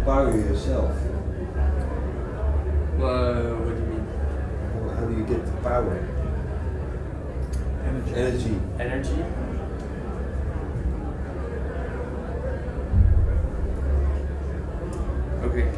empower yourself? Well, what do you mean? Well, how do you get the power? Energy. Energy. Energy? Okay,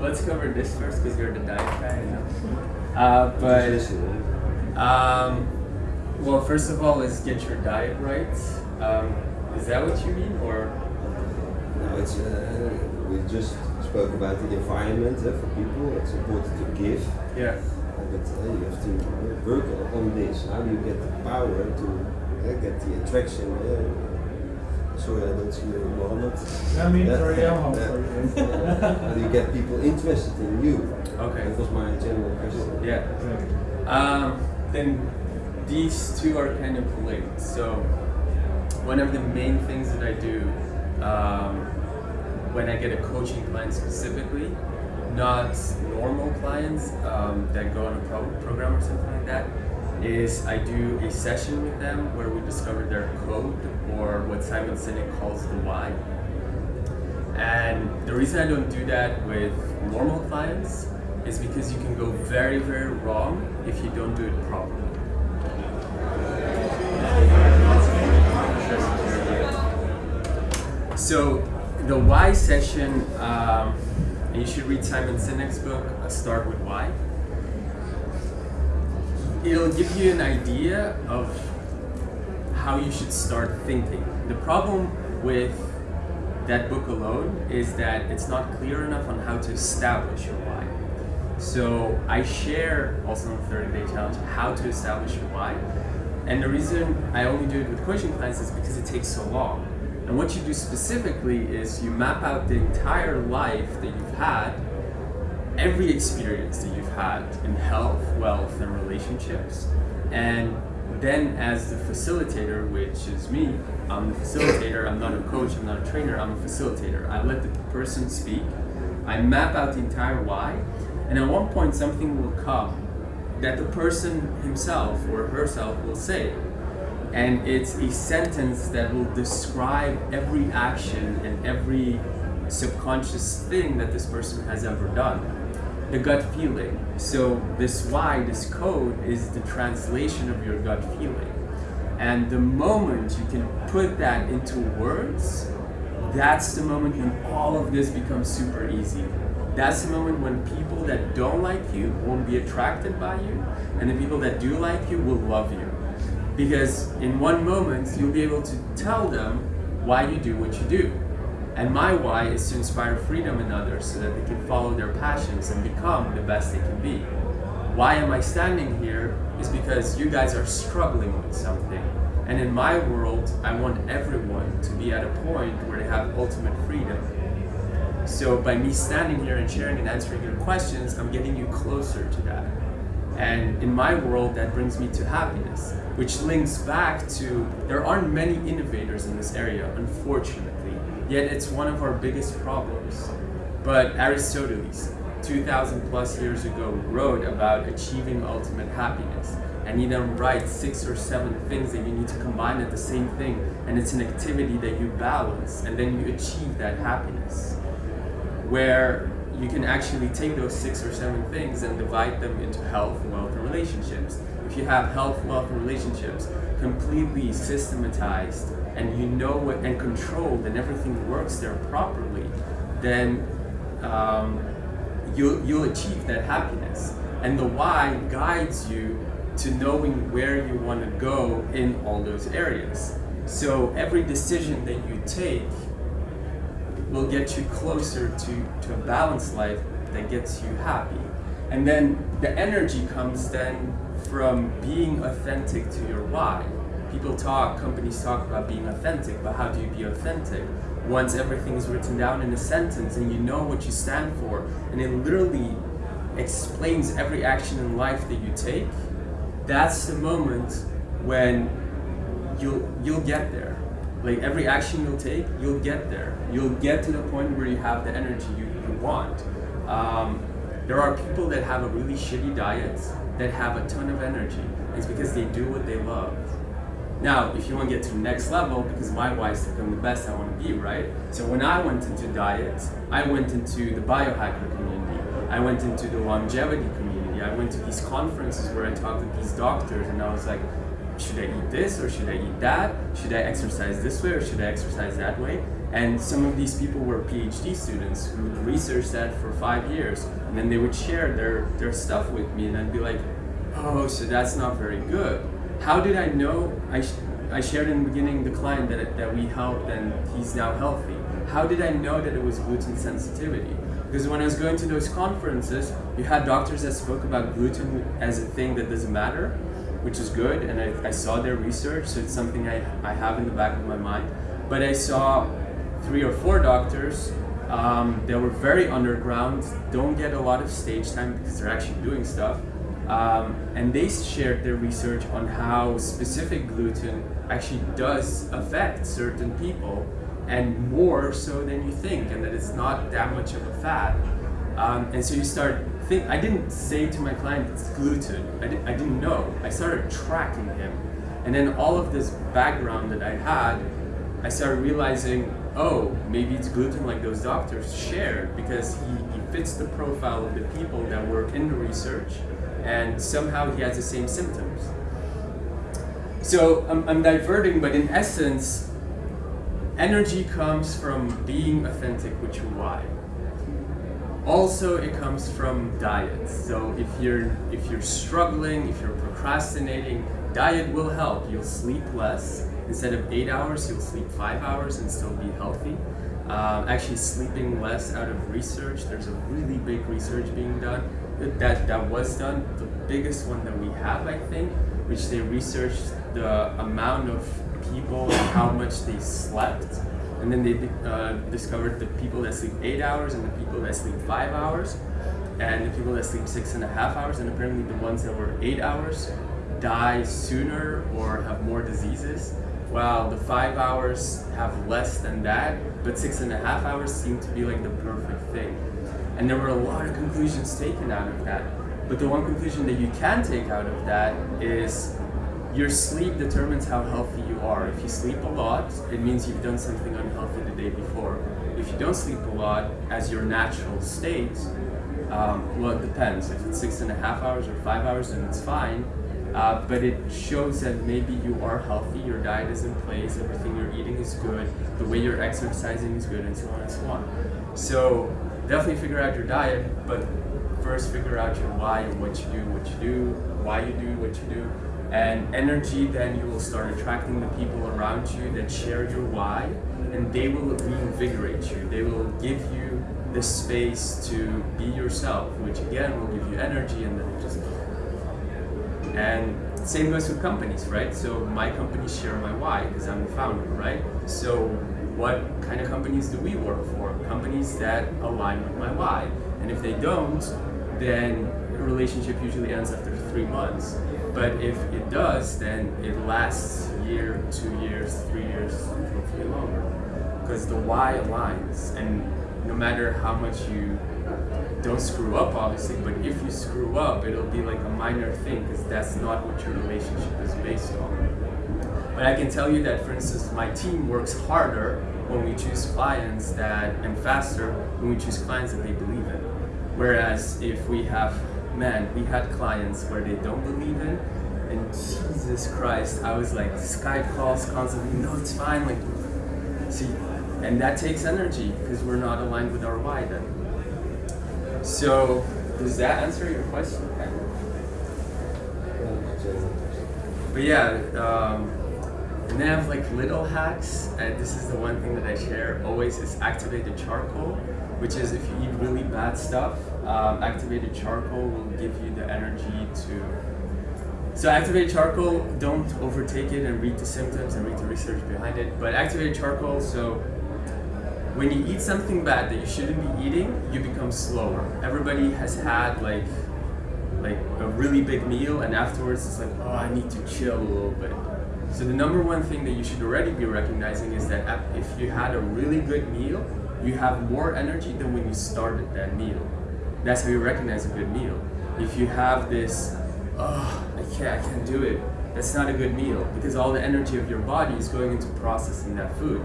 let's cover this first because you're the diet guy, know. Uh, but um, well, first of all, let's get your diet right. Um, is that what you mean, or No, it's, uh, we just spoke about the environment uh, for people. It's important to give, yeah? uh, but uh, you have to work on this. How do you get the power to uh, get the attraction? Uh, sorry, I don't see you, Mohammed. I mean, Yeah. sorry, I'm home for you. How do you get people interested in you? Okay. That was my general question. Yeah. Um, then these two are kind of linked. So one of the main things that I do um, when I get a coaching client specifically, not normal clients um, that go on a pro- program or something like that, is I do a session with them where we discover their code or what Simon Sinek calls the why. And the reason I don't do that with normal clients is because you can go very, very wrong if you don't do it properly. So the why session, um, and you should read Simon Sinek's book, A Start with Why. It'll give you an idea of how you should start thinking. The problem with that book alone is that it's not clear enough on how to establish your why. So I share also in the 30 day challenge how to establish your why. And the reason I only do it with coaching clients is because it takes so long. And what you do specifically is you map out the entire life that you've had, every experience that you've had in health, wealth, and relationships. And then as the facilitator, which is me, I'm the facilitator, I'm not a coach, I'm not a trainer, I'm a facilitator. I let the person speak, I map out the entire why, and at one point something will come that the person himself or herself will say. And it's a sentence that will describe every action and every subconscious thing that this person has ever done. The gut feeling. So, this why, this code, is the translation of your gut feeling. And the moment you can put that into words, that's the moment when all of this becomes super easy. That's the moment when people that don't like you won't be attracted by you, and the people that do like you will love you. Because in one moment, you'll be able to tell them why you do what you do. And my why is to inspire freedom in others so that they can follow their passions and become the best they can be. Why am I standing here? Is because you guys are struggling with something. And in my world, I want everyone to be at a point where they have ultimate freedom. So by me standing here and sharing and answering your questions, I'm getting you closer to that. And in my world, that brings me to happiness, which links back to there aren't many innovators in this area, unfortunately. Yet it's one of our biggest problems. But Aristoteles, 2000 plus years ago, wrote about achieving ultimate happiness. And he then writes six or seven things that you need to combine at the same thing. And it's an activity that you balance, and then you achieve that happiness. Where you can actually take those six or seven things and divide them into health, wealth, and relationships. If you have health, wealth, and relationships completely systematized and you know what and controlled and everything works there properly, then um, you'll, you'll achieve that happiness. And the why guides you to knowing where you want to go in all those areas. So every decision that you take will get you closer to, to a balanced life that gets you happy. And then the energy comes then from being authentic to your why. People talk, companies talk about being authentic, but how do you be authentic? Once everything is written down in a sentence and you know what you stand for, and it literally explains every action in life that you take, that's the moment when you'll you'll get there. Like every action you'll take, you'll get there. You'll get to the point where you have the energy you, you want. Um, there are people that have a really shitty diet that have a ton of energy. It's because they do what they love. Now, if you want to get to the next level, because my is to become the best I want to be, right? So when I went into diet, I went into the biohacker community. I went into the longevity community. I went to these conferences where I talked to these doctors, and I was like, should I eat this or should I eat that? Should I exercise this way or should I exercise that way? And some of these people were PhD students who researched that for five years, and then they would share their, their stuff with me, and I'd be like, oh, so that's not very good. How did I know? I, sh- I shared in the beginning the client that, that we helped and he's now healthy. How did I know that it was gluten sensitivity? Because when I was going to those conferences, you had doctors that spoke about gluten as a thing that doesn't matter, which is good, and I, I saw their research, so it's something I, I have in the back of my mind. But I saw three or four doctors um, that were very underground, don't get a lot of stage time because they're actually doing stuff. Um, and they shared their research on how specific gluten actually does affect certain people and more so than you think and that it's not that much of a fat um, and so you start think i didn't say to my client it's gluten. I, di- I didn't know. I started tracking him. And then all of this background that i had i started realizing oh maybe it's gluten like those doctors shared because he, he fits the profile of the people that work in the research and somehow he has the same symptoms. So I'm, I'm diverting but in essence energy comes from being authentic with your why. Also it comes from diet. So if you're if you're struggling if you're procrastinating diet will help. You'll sleep less instead of eight hours you'll sleep five hours and still be healthy. Um, actually sleeping less out of research there's a really big research being done. That that was done. The biggest one that we have i think which they researched the amount of people and how much they slept. And then they uh, discovered the people that sleep eight hours and the people that sleep five hours. And the people that sleep six and a half hours and apparently the ones that were eight hours die sooner or have more diseases while the five hours have less than that but six and a half hours seem to be like the perfect thing and there were a lot of conclusions taken out of that but the one conclusion that you can take out of that is your sleep determines how healthy you are. If you sleep a lot, it means you've done something unhealthy the day before. If you don't sleep a lot as your natural state, um, well, it depends. If it's six and a half hours or five hours, then it's fine. Uh, but it shows that maybe you are healthy, your diet is in place, everything you're eating is good, the way you're exercising is good, and so on and so on. So definitely figure out your diet, but first figure out your why and what you do, what you do, why you do what you do, and energy then you will start attracting the people around you that share your why and they will reinvigorate you they will give you the space to be yourself which again will give you energy and then it just and same goes with companies right? So my companies share my why because i'm the founder right? So what kind of companies do we work for? Companies that align with my why. And if they don't then a relationship usually ends after three months. But if it does, then it lasts year, two years, three years, hopefully longer. Because the why aligns, and no matter how much you don't screw up, obviously, but if you screw up, it'll be like a minor thing because that's not what your relationship is based on. But I can tell you that, for instance, my team works harder when we choose clients that, and faster when we choose clients that they believe in. Whereas if we have man, we had clients where they don't believe in, and Jesus Christ, I was like Skype calls constantly. No, it's fine. Like, see, and that takes energy because we're not aligned with our why then. So, does that answer your question? But yeah, um, and then I have like little hacks, and this is the one thing that I share always is activated charcoal, which is if you eat really bad stuff, um, activated charcoal will give you the energy to. So activated charcoal, don't overtake it and read the symptoms and read the research behind it. But activated charcoal, so when you eat something bad that you shouldn't be eating, you become slower. Everybody has had like like a really big meal and afterwards it's like, oh, I need to chill a little bit. So the number one thing that you should already be recognizing is that if you had a really good meal, you have more energy than when you started that meal. That's how you recognize a good meal. If you have this, oh, I can't, I can't do it, that's not a good meal because all the energy of your body is going into processing that food.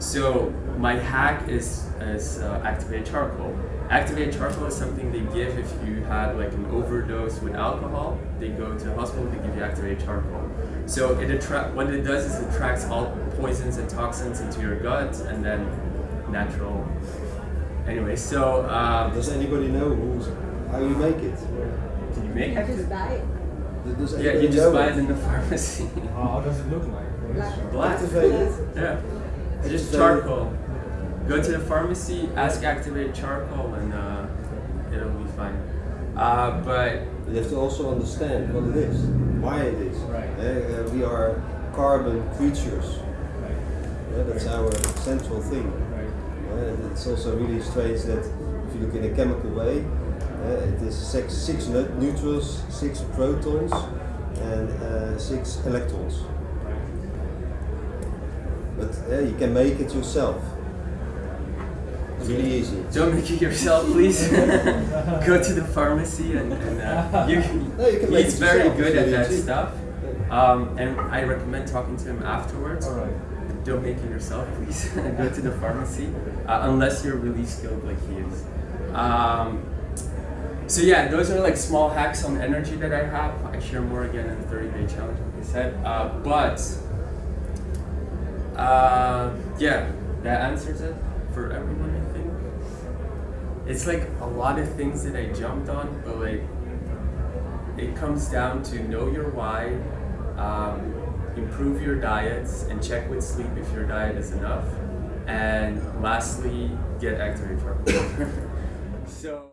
So my hack is is uh, activated charcoal. Activated charcoal is something they give if you had like an overdose with alcohol. They go to the hospital, they give you activated charcoal. So it attract what it does is it attracts all poisons and toxins into your gut, and then natural. Anyway, so um, Does anybody know who's, how you make it? did you make I it? just buy it. Does Yeah, you just buy it in the pharmacy. How does it look like? What is Black. Black. Activated? Yeah. Just charcoal. Go to the pharmacy, ask activate charcoal, and uh, it'll be fine. Uh, but You have to also understand what it is, why it is. Right. Uh, we are carbon creatures. Right, Yeah, that's our central thing. right. It's also really strange that if you look in a chemical way, uh, it is six, six neu- neutrals, six protons, and uh, six electrons. But uh, you can make it yourself. It's really easy. don't make it yourself, please. Go to the pharmacy, and, and uh, you, No, you can he's very good at that easy. stuff. Um, and I recommend talking to him afterwards. All right. Don't make it yourself, please. Go to the pharmacy, uh, unless you're really skilled like he is. Um, so yeah, those are like small hacks on energy that I have. I share more again in the 30 day challenge, like I said. Uh, but uh, yeah, that answers it for everyone. I think it's like a lot of things that I jumped on, but like it comes down to know your why, um, improve your diets, and check with sleep if your diet is enough. And lastly, get activated charcoal. so.